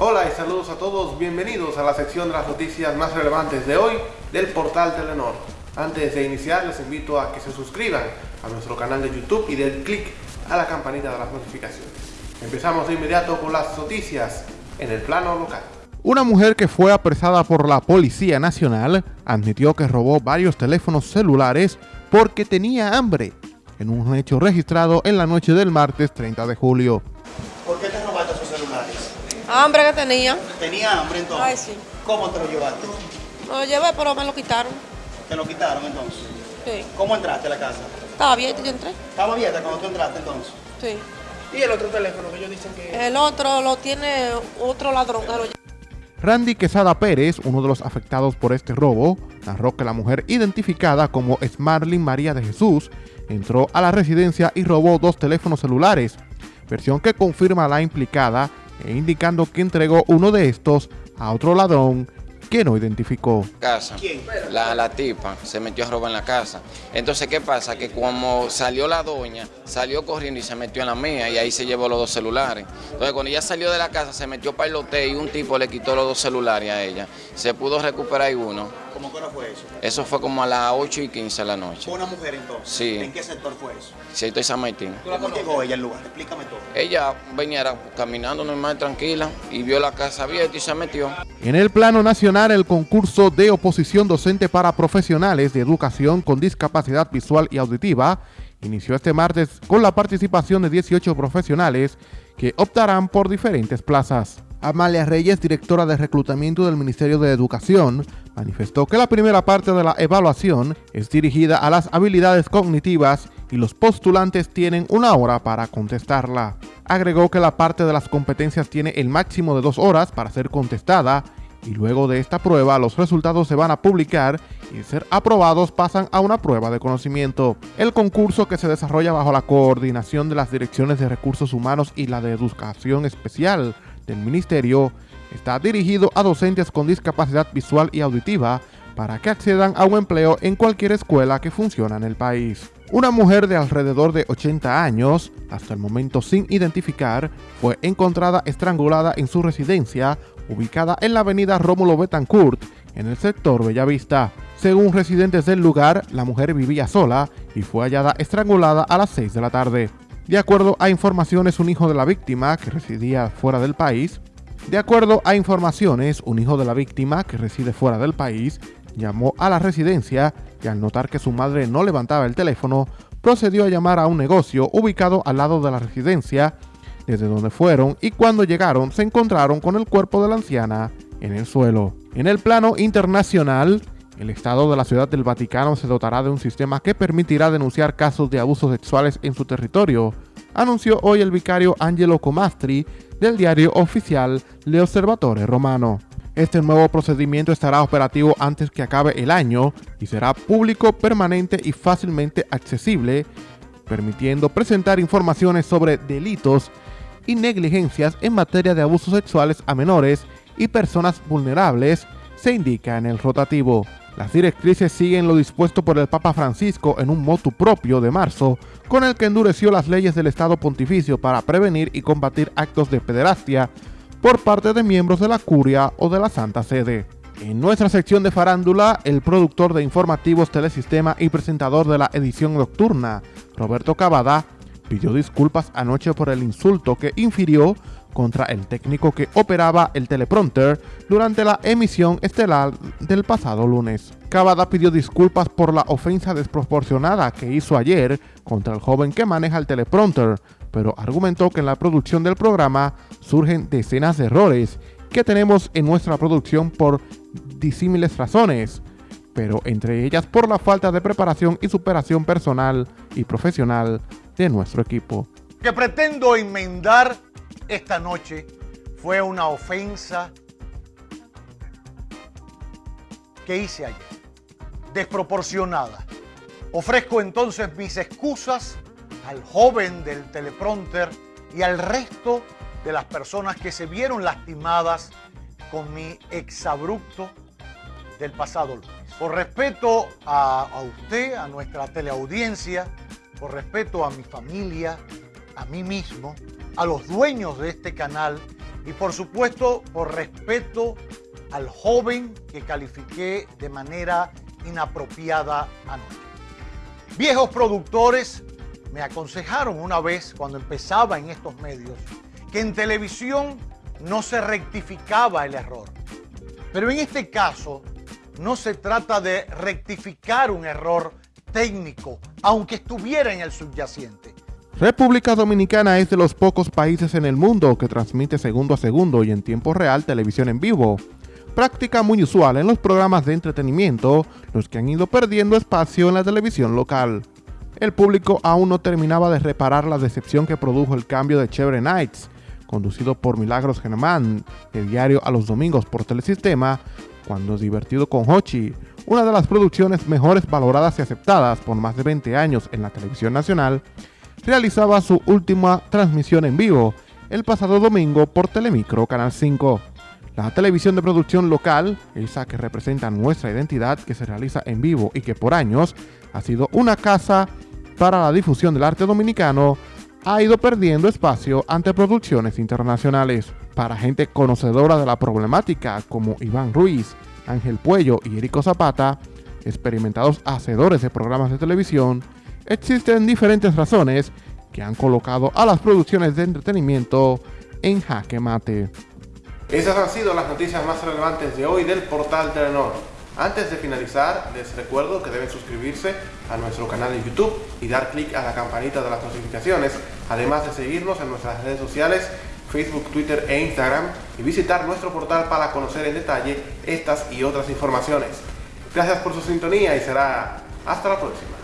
Hola y saludos a todos, bienvenidos a la sección de las noticias más relevantes de hoy del portal Telenor. Antes de iniciar les invito a que se suscriban a nuestro canal de YouTube y den clic a la campanita de las notificaciones. Empezamos de inmediato con las noticias en el plano local. Una mujer que fue apresada por la Policía Nacional admitió que robó varios teléfonos celulares porque tenía hambre, en un hecho registrado en la noche del martes 30 de julio. Hambre que tenía. ¿Tenía hambre entonces? Ay, sí. ¿Cómo te lo llevaste? Lo llevé, pero me lo quitaron. ¿Te lo quitaron entonces? Sí. ¿Cómo entraste a la casa? Estaba abierto y yo entré. ¿Estaba abierta cuando tú entraste entonces? Sí. ¿Y el otro teléfono que ellos dicen que...? El otro lo tiene otro ladrón. Randy Quesada Pérez, uno de los afectados por este robo, narró que la mujer identificada como Smarlin María de Jesús entró a la residencia y robó dos teléfonos celulares, versión que confirma la implicada indicando que entregó uno de estos a otro ladrón que no identificó. casa. ¿Quién? La, la tipa se metió a robar en la casa. Entonces, ¿qué pasa? Que como salió la doña, salió corriendo y se metió en la mía y ahí se llevó los dos celulares. Entonces, cuando ella salió de la casa, se metió para el hotel y un tipo le quitó los dos celulares a ella. Se pudo recuperar uno. ¿Cómo que hora fue eso? Eso fue como a las 8 y 15 de la noche. ¿Fue una mujer entonces? Sí. ¿En qué sector fue eso? Si estoy San Martín. ¿Cómo llegó ella al lugar? Explícame todo. Ella venía caminando normal, tranquila, y vio la casa abierta y se metió. En el plano nacional, el concurso de oposición docente para profesionales de educación con discapacidad visual y auditiva inició este martes con la participación de 18 profesionales que optarán por diferentes plazas. Amalia Reyes, directora de reclutamiento del Ministerio de Educación, manifestó que la primera parte de la evaluación es dirigida a las habilidades cognitivas y los postulantes tienen una hora para contestarla. Agregó que la parte de las competencias tiene el máximo de dos horas para ser contestada y luego de esta prueba los resultados se van a publicar y ser aprobados pasan a una prueba de conocimiento. El concurso que se desarrolla bajo la coordinación de las direcciones de recursos humanos y la de educación especial del ministerio está dirigido a docentes con discapacidad visual y auditiva para que accedan a un empleo en cualquier escuela que funciona en el país. Una mujer de alrededor de 80 años, hasta el momento sin identificar, fue encontrada estrangulada en su residencia ubicada en la avenida Rómulo Betancourt, en el sector Bellavista. Según residentes del lugar, la mujer vivía sola y fue hallada estrangulada a las 6 de la tarde. De acuerdo a informaciones, un hijo de la víctima, que residía fuera del país, de acuerdo a informaciones, un hijo de la víctima, que reside fuera del país, llamó a la residencia y al notar que su madre no levantaba el teléfono, procedió a llamar a un negocio ubicado al lado de la residencia, desde donde fueron y cuando llegaron se encontraron con el cuerpo de la anciana en el suelo. En el plano internacional, el Estado de la Ciudad del Vaticano se dotará de un sistema que permitirá denunciar casos de abusos sexuales en su territorio, anunció hoy el vicario Angelo Comastri del diario oficial Le Osservatore Romano. Este nuevo procedimiento estará operativo antes que acabe el año y será público, permanente y fácilmente accesible, permitiendo presentar informaciones sobre delitos y negligencias en materia de abusos sexuales a menores y personas vulnerables, se indica en el rotativo. Las directrices siguen lo dispuesto por el Papa Francisco en un motu propio de marzo, con el que endureció las leyes del Estado Pontificio para prevenir y combatir actos de pederastia por parte de miembros de la Curia o de la Santa Sede. En nuestra sección de farándula, el productor de informativos Telesistema y presentador de la edición nocturna, Roberto Cavada, pidió disculpas anoche por el insulto que infirió contra el técnico que operaba el teleprompter durante la emisión estelar del pasado lunes. Cavada pidió disculpas por la ofensa desproporcionada que hizo ayer contra el joven que maneja el teleprompter, pero argumentó que en la producción del programa surgen decenas de errores que tenemos en nuestra producción por disímiles razones, pero entre ellas por la falta de preparación y superación personal y profesional de nuestro equipo. que pretendo enmendar esta noche fue una ofensa que hice ayer, desproporcionada. Ofrezco entonces mis excusas al joven del teleprompter y al resto de las personas que se vieron lastimadas con mi exabrupto del pasado lunes. Por respeto a, a usted, a nuestra teleaudiencia, por respeto a mi familia, a mí mismo, a los dueños de este canal y por supuesto por respeto al joven que califiqué de manera inapropiada anoche. Viejos productores me aconsejaron una vez cuando empezaba en estos medios que en televisión no se rectificaba el error. Pero en este caso no se trata de rectificar un error técnico, aunque estuviera en el subyacente. República Dominicana es de los pocos países en el mundo que transmite segundo a segundo y en tiempo real televisión en vivo. Práctica muy usual en los programas de entretenimiento, los que han ido perdiendo espacio en la televisión local. El público aún no terminaba de reparar la decepción que produjo el cambio de Chevre Nights, conducido por Milagros Germán, de diario a los domingos por Telesistema, cuando Divertido con Hochi, una de las producciones mejores valoradas y aceptadas por más de 20 años en la televisión nacional, realizaba su última transmisión en vivo el pasado domingo por Telemicro Canal 5. La televisión de producción local, esa que representa nuestra identidad, que se realiza en vivo y que por años ha sido una casa para la difusión del arte dominicano, ha ido perdiendo espacio ante producciones internacionales. Para gente conocedora de la problemática como Iván Ruiz, Ángel Puello y Erico Zapata, experimentados hacedores de programas de televisión, existen diferentes razones que han colocado a las producciones de entretenimiento en jaque mate. Esas han sido las noticias más relevantes de hoy del portal Telenor. Antes de finalizar, les recuerdo que deben suscribirse a nuestro canal de YouTube y dar clic a la campanita de las notificaciones, además de seguirnos en nuestras redes sociales, Facebook, Twitter e Instagram, y visitar nuestro portal para conocer en detalle estas y otras informaciones. Gracias por su sintonía y será hasta la próxima.